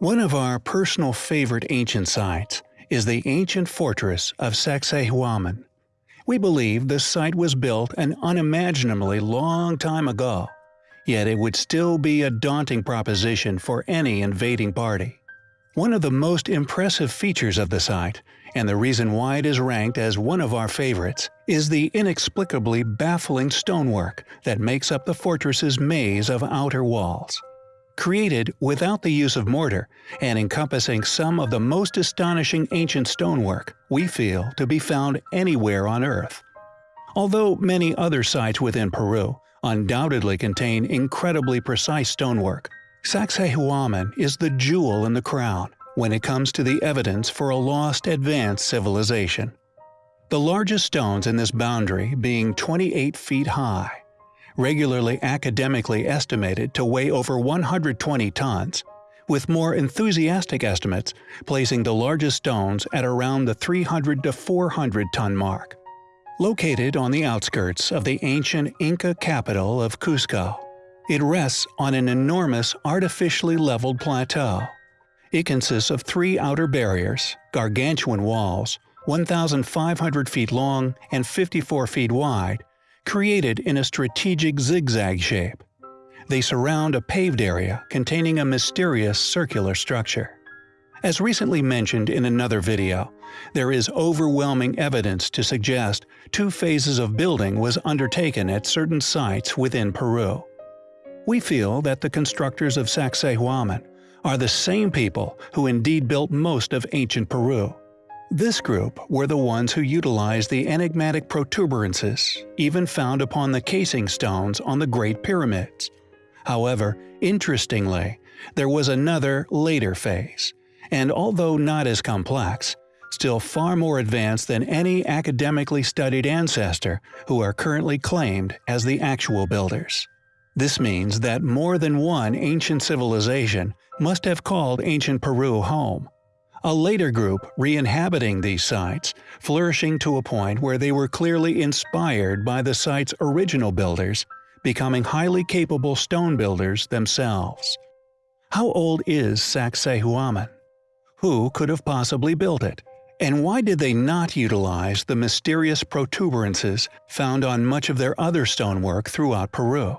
One of our personal favorite ancient sites is the ancient fortress of Sacsayhuaman. We believe this site was built an unimaginably long time ago, yet it would still be a daunting proposition for any invading party. One of the most impressive features of the site, and the reason why it is ranked as one of our favorites, is the inexplicably baffling stonework that makes up the fortress's maze of outer walls. Created without the use of mortar and encompassing some of the most astonishing ancient stonework we feel to be found anywhere on Earth. Although many other sites within Peru undoubtedly contain incredibly precise stonework, Sacsayhuaman is the jewel in the crown when it comes to the evidence for a lost advanced civilization. The largest stones in this boundary being 28 feet high, regularly academically estimated to weigh over 120 tons, with more enthusiastic estimates placing the largest stones at around the 300 to 400 ton mark. Located on the outskirts of the ancient Inca capital of Cusco, it rests on an enormous artificially leveled plateau. It consists of three outer barriers, gargantuan walls, 1,500 feet long and 54 feet wide, created in a strategic zigzag shape. They surround a paved area containing a mysterious circular structure. As recently mentioned in another video, there is overwhelming evidence to suggest two phases of building was undertaken at certain sites within Peru. We feel that the constructors of Sacsayhuaman are the same people who indeed built most of ancient Peru. This group were the ones who utilized the enigmatic protuberances, even found upon the casing stones on the Great Pyramids. However, interestingly, there was another, later phase, and although not as complex, still far more advanced than any academically studied ancestor who are currently claimed as the actual builders. This means that more than one ancient civilization must have called ancient Peru home, a later group re-inhabiting these sites, flourishing to a point where they were clearly inspired by the site's original builders, becoming highly capable stone builders themselves. How old is Sacsayhuaman? Who could have possibly built it? And why did they not utilize the mysterious protuberances found on much of their other stonework throughout Peru?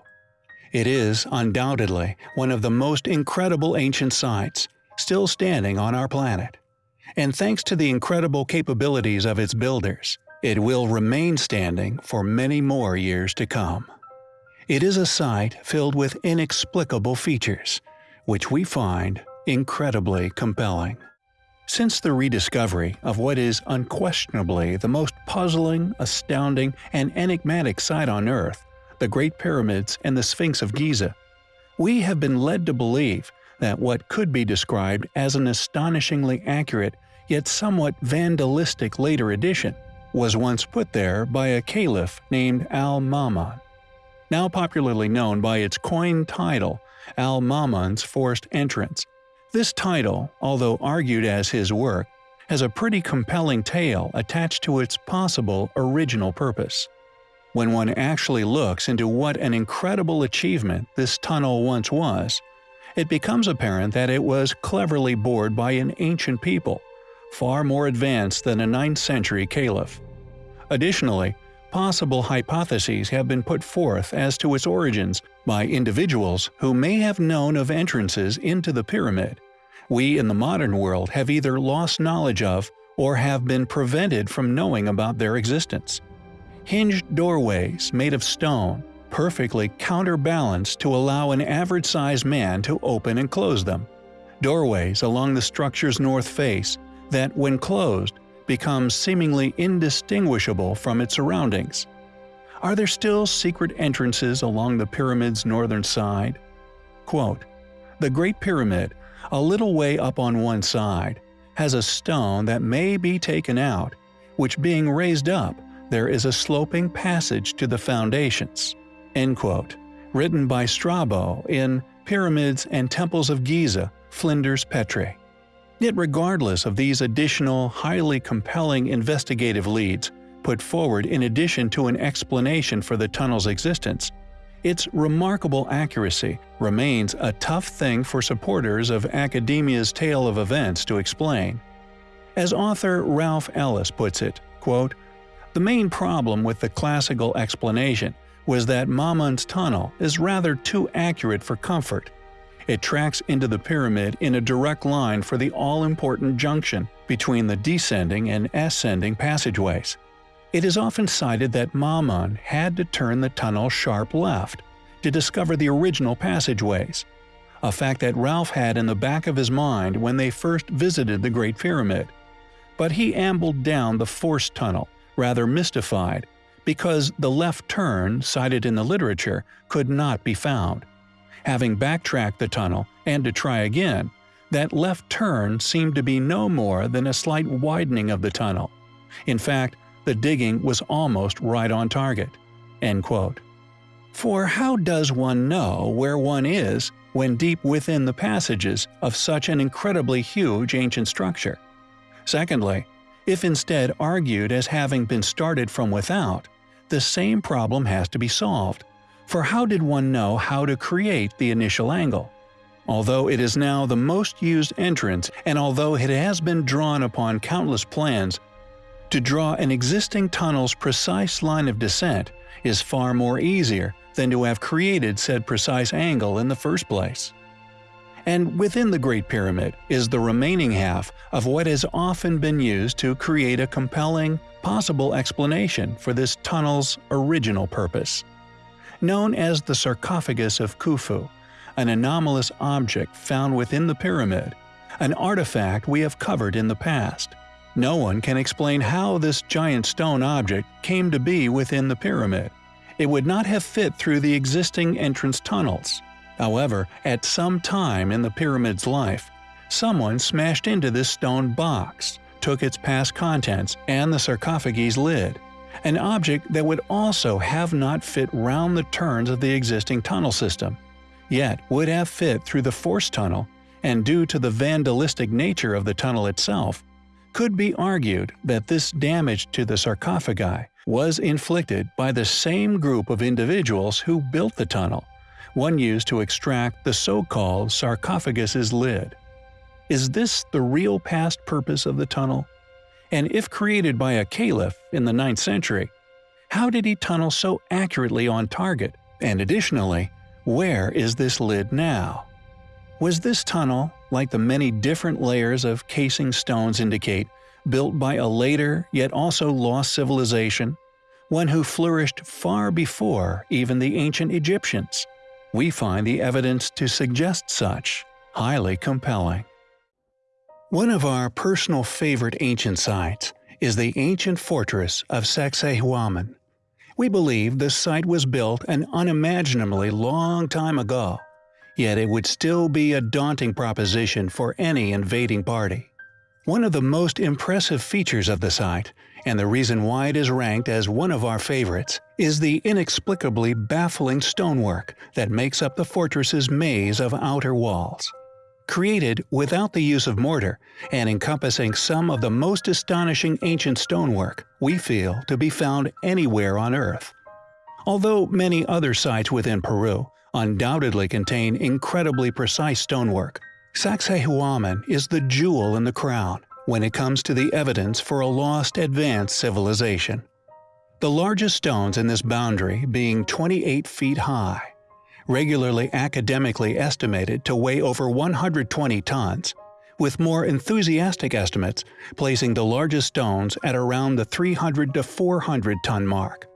It is, undoubtedly, one of the most incredible ancient sites, still standing on our planet. And thanks to the incredible capabilities of its builders, it will remain standing for many more years to come. It is a site filled with inexplicable features, which we find incredibly compelling. Since the rediscovery of what is unquestionably the most puzzling, astounding, and enigmatic site on Earth, the Great Pyramids and the Sphinx of Giza, we have been led to believe that what could be described as an astonishingly accurate yet somewhat vandalistic later edition was once put there by a caliph named Al-Ma'mun. Now popularly known by its coined title, Al-Ma'mun's Forced Entrance. This title, although argued as his work, has a pretty compelling tale attached to its possible original purpose. When one actually looks into what an incredible achievement this tunnel once was, it becomes apparent that it was cleverly bored by an ancient people, far more advanced than a 9th century caliph. Additionally, possible hypotheses have been put forth as to its origins by individuals who may have known of entrances into the pyramid. We in the modern world have either lost knowledge of or have been prevented from knowing about their existence. Hinged doorways made of stone, perfectly counterbalanced to allow an average-sized man to open and close them. Doorways along the structure's north face that, when closed, become seemingly indistinguishable from its surroundings. Are there still secret entrances along the pyramid's northern side? Quote, the Great Pyramid, a little way up on one side, has a stone that may be taken out, which being raised up, there is a sloping passage to the foundations. End quote. Written by Strabo in Pyramids and Temples of Giza, Flinders Petrie. Yet regardless of these additional, highly compelling investigative leads, put forward in addition to an explanation for the tunnel's existence, its remarkable accuracy remains a tough thing for supporters of academia's tale of events to explain. As author Ralph Ellis puts it, quote, The main problem with the classical explanation was that Mamun's tunnel is rather too accurate for comfort. It tracks into the pyramid in a direct line for the all-important junction between the descending and ascending passageways. It is often cited that Mamun had to turn the tunnel sharp left to discover the original passageways, a fact that Ralph had in the back of his mind when they first visited the Great Pyramid. But he ambled down the forced tunnel, rather mystified, because the left turn cited in the literature could not be found. Having backtracked the tunnel and to try again, that left turn seemed to be no more than a slight widening of the tunnel. In fact, the digging was almost right on target. End quote. For how does one know where one is when deep within the passages of such an incredibly huge ancient structure? Secondly, if instead argued as having been started from without, the same problem has to be solved. For how did one know how to create the initial angle? Although it is now the most used entrance and although it has been drawn upon countless plans to draw an existing tunnel's precise line of descent is far more easier than to have created said precise angle in the first place. And within the Great Pyramid is the remaining half of what has often been used to create a compelling, possible explanation for this tunnel's original purpose. Known as the sarcophagus of Khufu, an anomalous object found within the pyramid, an artifact we have covered in the past – no one can explain how this giant stone object came to be within the pyramid. It would not have fit through the existing entrance tunnels. However, at some time in the pyramid's life, someone smashed into this stone box, took its past contents and the sarcophagi's lid, an object that would also have not fit round the turns of the existing tunnel system, yet would have fit through the force tunnel, and due to the vandalistic nature of the tunnel itself, could be argued that this damage to the sarcophagi was inflicted by the same group of individuals who built the tunnel, one used to extract the so-called sarcophagus's lid. Is this the real past purpose of the tunnel? And if created by a caliph in the 9th century, how did he tunnel so accurately on target? And additionally, where is this lid now? Was this tunnel, like the many different layers of casing stones indicate, built by a later yet also lost civilization, one who flourished far before even the ancient Egyptians? We find the evidence to suggest such highly compelling. One of our personal favorite ancient sites is the ancient fortress of Sacsayhuaman. We believe this site was built an unimaginably long time ago yet it would still be a daunting proposition for any invading party. One of the most impressive features of the site, and the reason why it is ranked as one of our favorites, is the inexplicably baffling stonework that makes up the fortress's maze of outer walls. Created without the use of mortar and encompassing some of the most astonishing ancient stonework we feel to be found anywhere on Earth. Although many other sites within Peru undoubtedly contain incredibly precise stonework. Sacsayhuaman is the jewel in the crown when it comes to the evidence for a lost advanced civilization. The largest stones in this boundary being 28 feet high, regularly academically estimated to weigh over 120 tons, with more enthusiastic estimates placing the largest stones at around the 300 to 400 ton mark.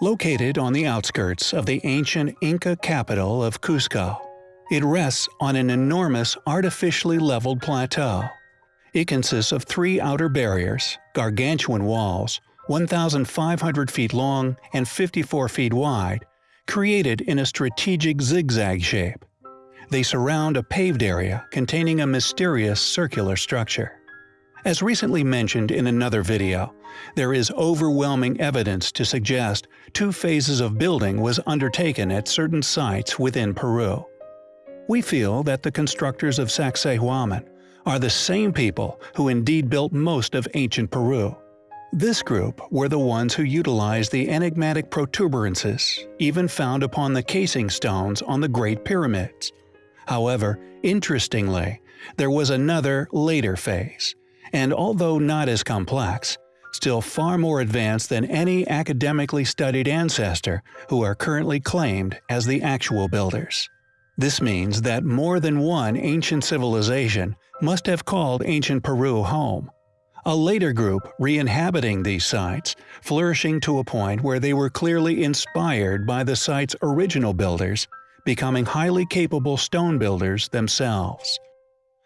Located on the outskirts of the ancient Inca capital of Cusco, it rests on an enormous artificially leveled plateau. It consists of three outer barriers, gargantuan walls, 1,500 feet long and 54 feet wide, created in a strategic zigzag shape. They surround a paved area containing a mysterious circular structure. As recently mentioned in another video, there is overwhelming evidence to suggest two phases of building was undertaken at certain sites within Peru. We feel that the constructors of Sacsayhuaman are the same people who indeed built most of ancient Peru. This group were the ones who utilized the enigmatic protuberances, even found upon the casing stones on the Great Pyramids. However, interestingly, there was another later phase, and although not as complex, still far more advanced than any academically studied ancestor who are currently claimed as the actual builders. This means that more than one ancient civilization must have called ancient Peru home, a later group re-inhabiting these sites, flourishing to a point where they were clearly inspired by the site's original builders, becoming highly capable stone builders themselves.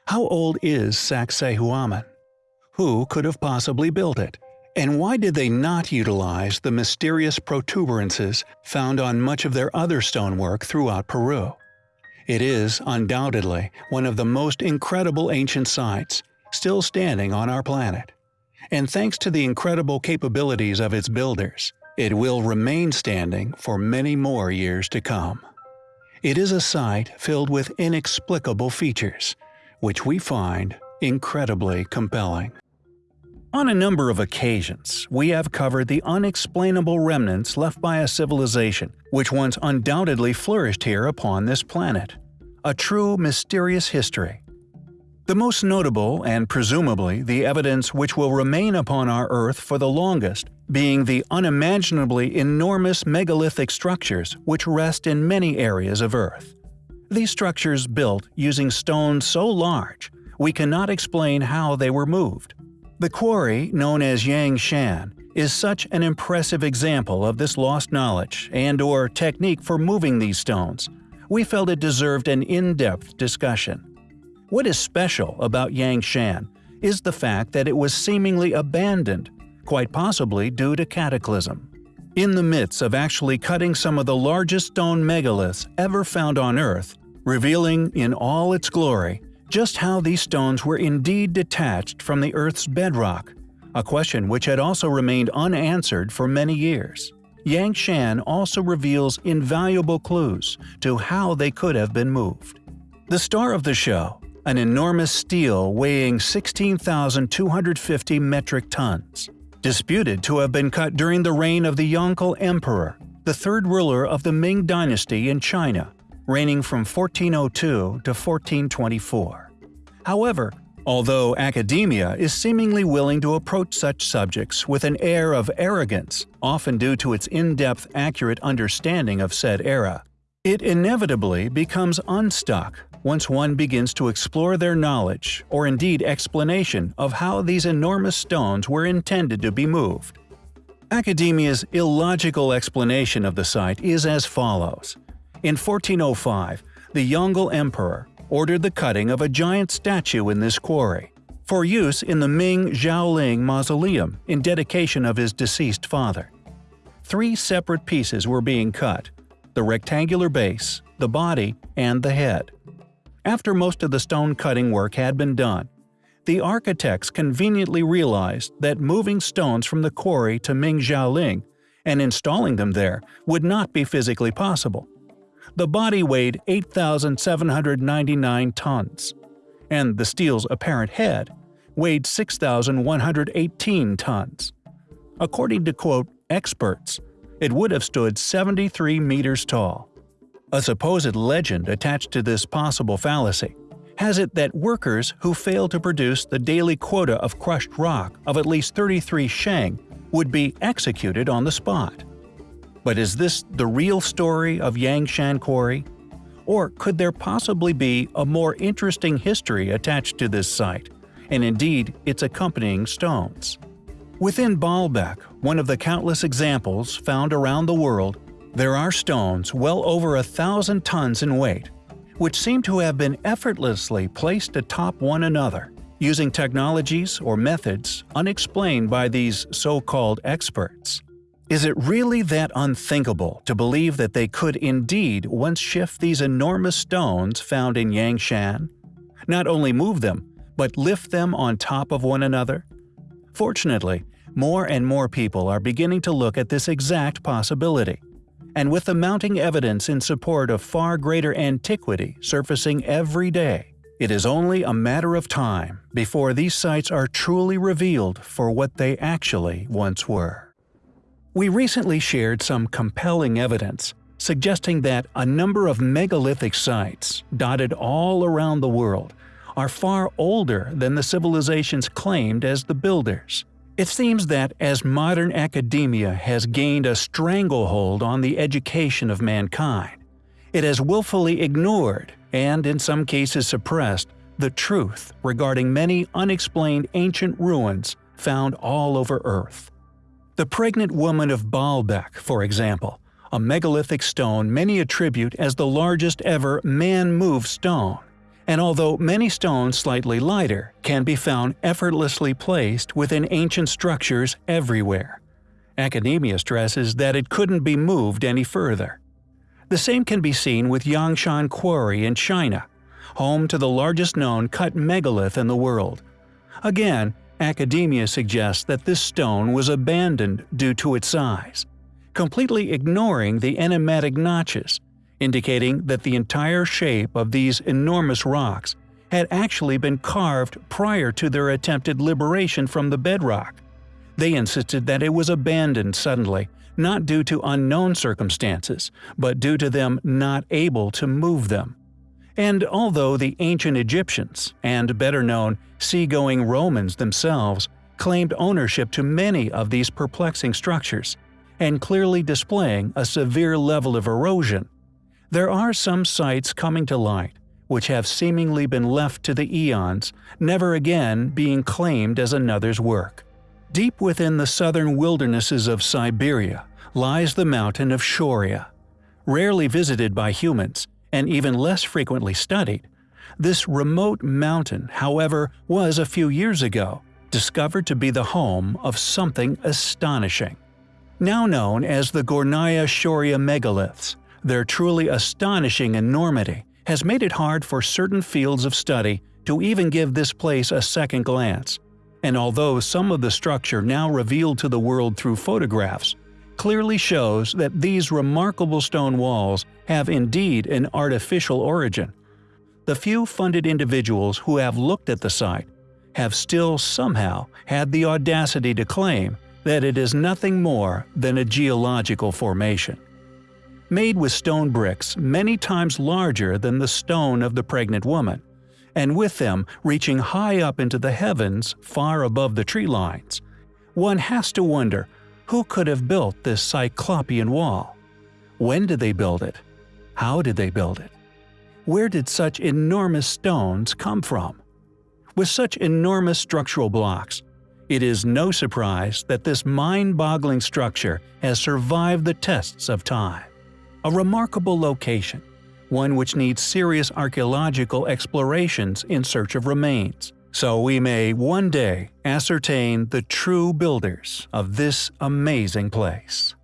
How old is Sacsayhuaman? Who could have possibly built it? And why did they not utilize the mysterious protuberances found on much of their other stonework throughout Peru? It is, undoubtedly, one of the most incredible ancient sites, still standing on our planet. And thanks to the incredible capabilities of its builders, it will remain standing for many more years to come. It is a site filled with inexplicable features, which we find incredibly compelling. On a number of occasions, we have covered the unexplainable remnants left by a civilization which once undoubtedly flourished here upon this planet. A true mysterious history the most notable, and presumably the evidence which will remain upon our Earth for the longest, being the unimaginably enormous megalithic structures which rest in many areas of Earth. These structures built using stones so large, we cannot explain how they were moved. The quarry, known as Yangshan, is such an impressive example of this lost knowledge and or technique for moving these stones. We felt it deserved an in-depth discussion. What is special about Yangshan is the fact that it was seemingly abandoned, quite possibly due to cataclysm. In the midst of actually cutting some of the largest stone megaliths ever found on Earth, revealing in all its glory just how these stones were indeed detached from the Earth's bedrock, a question which had also remained unanswered for many years. Yang Shan also reveals invaluable clues to how they could have been moved. The star of the show an enormous stele weighing 16,250 metric tons, disputed to have been cut during the reign of the Yongle Emperor, the third ruler of the Ming dynasty in China, reigning from 1402 to 1424. However, although academia is seemingly willing to approach such subjects with an air of arrogance, often due to its in-depth accurate understanding of said era, it inevitably becomes unstuck once one begins to explore their knowledge, or indeed explanation, of how these enormous stones were intended to be moved. Academia's illogical explanation of the site is as follows. In 1405, the Yongle Emperor ordered the cutting of a giant statue in this quarry, for use in the Ming Xiaoling Mausoleum in dedication of his deceased father. Three separate pieces were being cut – the rectangular base, the body, and the head. After most of the stone cutting work had been done, the architects conveniently realized that moving stones from the quarry to Ming Xiaoling and installing them there would not be physically possible. The body weighed 8,799 tons, and the stele's apparent head weighed 6,118 tons. According to quote experts, it would have stood 73 meters tall. A supposed legend attached to this possible fallacy has it that workers who fail to produce the daily quota of crushed rock of at least 33 sheng would be executed on the spot. But is this the real story of Yangshan Quarry? Or could there possibly be a more interesting history attached to this site, and indeed its accompanying stones? Within Baalbek, one of the countless examples found around the world there are stones well over a thousand tons in weight, which seem to have been effortlessly placed atop one another, using technologies or methods unexplained by these so-called experts. Is it really that unthinkable to believe that they could indeed once shift these enormous stones found in Yangshan? Not only move them, but lift them on top of one another? Fortunately, more and more people are beginning to look at this exact possibility and with the mounting evidence in support of far greater antiquity surfacing every day, It is only a matter of time before these sites are truly revealed for what they actually once were. We recently shared some compelling evidence suggesting that a number of megalithic sites, dotted all around the world, are far older than the civilizations claimed as the builders. It seems that as modern academia has gained a stranglehold on the education of mankind, it has willfully ignored, and in some cases suppressed, the truth regarding many unexplained ancient ruins found all over Earth. The pregnant woman of Baalbek, for example, a megalithic stone many attribute as the largest ever man-moved stone, and although many stones slightly lighter can be found effortlessly placed within ancient structures everywhere. Academia stresses that it couldn't be moved any further. The same can be seen with Yangshan Quarry in China, home to the largest known cut megalith in the world. Again, academia suggests that this stone was abandoned due to its size, completely ignoring the enigmatic notches indicating that the entire shape of these enormous rocks had actually been carved prior to their attempted liberation from the bedrock. They insisted that it was abandoned suddenly, not due to unknown circumstances, but due to them not able to move them. And although the ancient Egyptians, and better known seagoing Romans themselves, claimed ownership to many of these perplexing structures, and clearly displaying a severe level of erosion, there are some sites coming to light which have seemingly been left to the eons, never again being claimed as another's work. Deep within the southern wildernesses of Siberia lies the mountain of Shoria. Rarely visited by humans, and even less frequently studied, this remote mountain, however, was a few years ago discovered to be the home of something astonishing. Now known as the Gornaya Shoria megaliths, their truly astonishing enormity has made it hard for certain fields of study to even give this place a second glance, and although some of the structure now revealed to the world through photographs clearly shows that these remarkable stone walls have indeed an artificial origin, the few funded individuals who have looked at the site have still somehow had the audacity to claim that it is nothing more than a geological formation made with stone bricks many times larger than the stone of the pregnant woman, and with them reaching high up into the heavens far above the tree lines. One has to wonder who could have built this cyclopean wall? When did they build it? How did they build it? Where did such enormous stones come from? With such enormous structural blocks, it is no surprise that this mind-boggling structure has survived the tests of time. A remarkable location, one which needs serious archaeological explorations in search of remains, so we may one day ascertain the true builders of this amazing place.